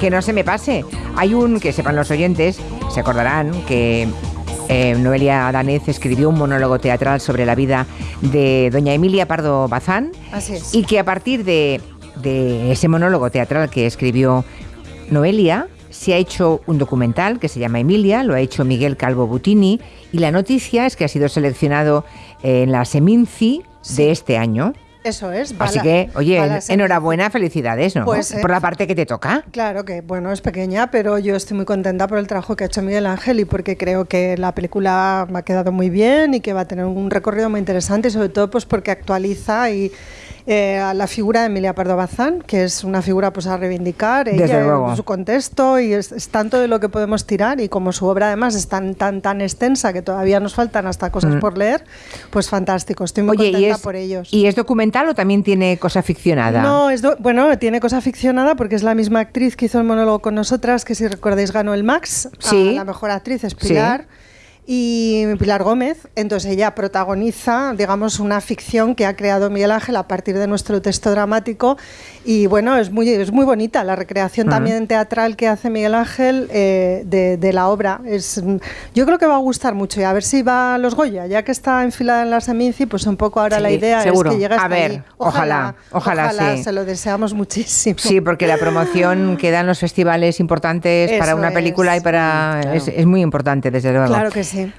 que no se me pase. Hay un, que sepan los oyentes, se acordarán que eh, Noelia Danez escribió un monólogo teatral sobre la vida de doña Emilia Pardo Bazán. Así es. Y que a partir de, de ese monólogo teatral que escribió Noelia, se ha hecho un documental que se llama Emilia, lo ha hecho Miguel Calvo Butini, y la noticia es que ha sido seleccionado en la Seminci de este año. Eso es. Así bala- que, oye, enhorabuena, felicidades, ¿no? Pues, eh, Por la parte que te toca. Claro que, bueno, es pequeña, pero yo estoy muy contenta por el trabajo que ha hecho Miguel Ángel y porque creo que la película me ha quedado muy bien y que va a tener un recorrido muy interesante y sobre todo pues porque actualiza y eh, a la figura de Emilia Pardo Bazán, que es una figura pues a reivindicar, Desde ella, luego. su contexto y es, es tanto de lo que podemos tirar y como su obra además es tan tan tan extensa que todavía nos faltan hasta cosas por leer, pues fantástico, estoy muy Mm. Oye, ¿y contenta es, por ellos. ¿y es documental o también tiene cosa ficcionada? No, es do- bueno, tiene cosa ficcionada porque es la misma actriz que hizo el monólogo con nosotras, que si recordáis ganó el Max. a Sí. la mejor actriz es Pilar. Y Pilar Gómez, entonces ella protagoniza, digamos, una ficción que ha creado Miguel Ángel a partir de nuestro texto dramático. Y bueno, es muy, es muy bonita la recreación también teatral que hace Miguel Ángel eh, de, de la obra. Es, yo creo que va a gustar mucho y a ver si va a los Goya, ya que está enfilada en la Seminci, pues un poco ahora Sí, la idea seguro. es que llegue A hasta ver, allí. ojalá, ojalá, sí. se lo deseamos muchísimo. Sí, porque la promoción que dan los festivales importantes para Eso una película es. y para... Claro. Es, es muy importante, desde luego. Claro que sí.